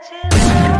touching.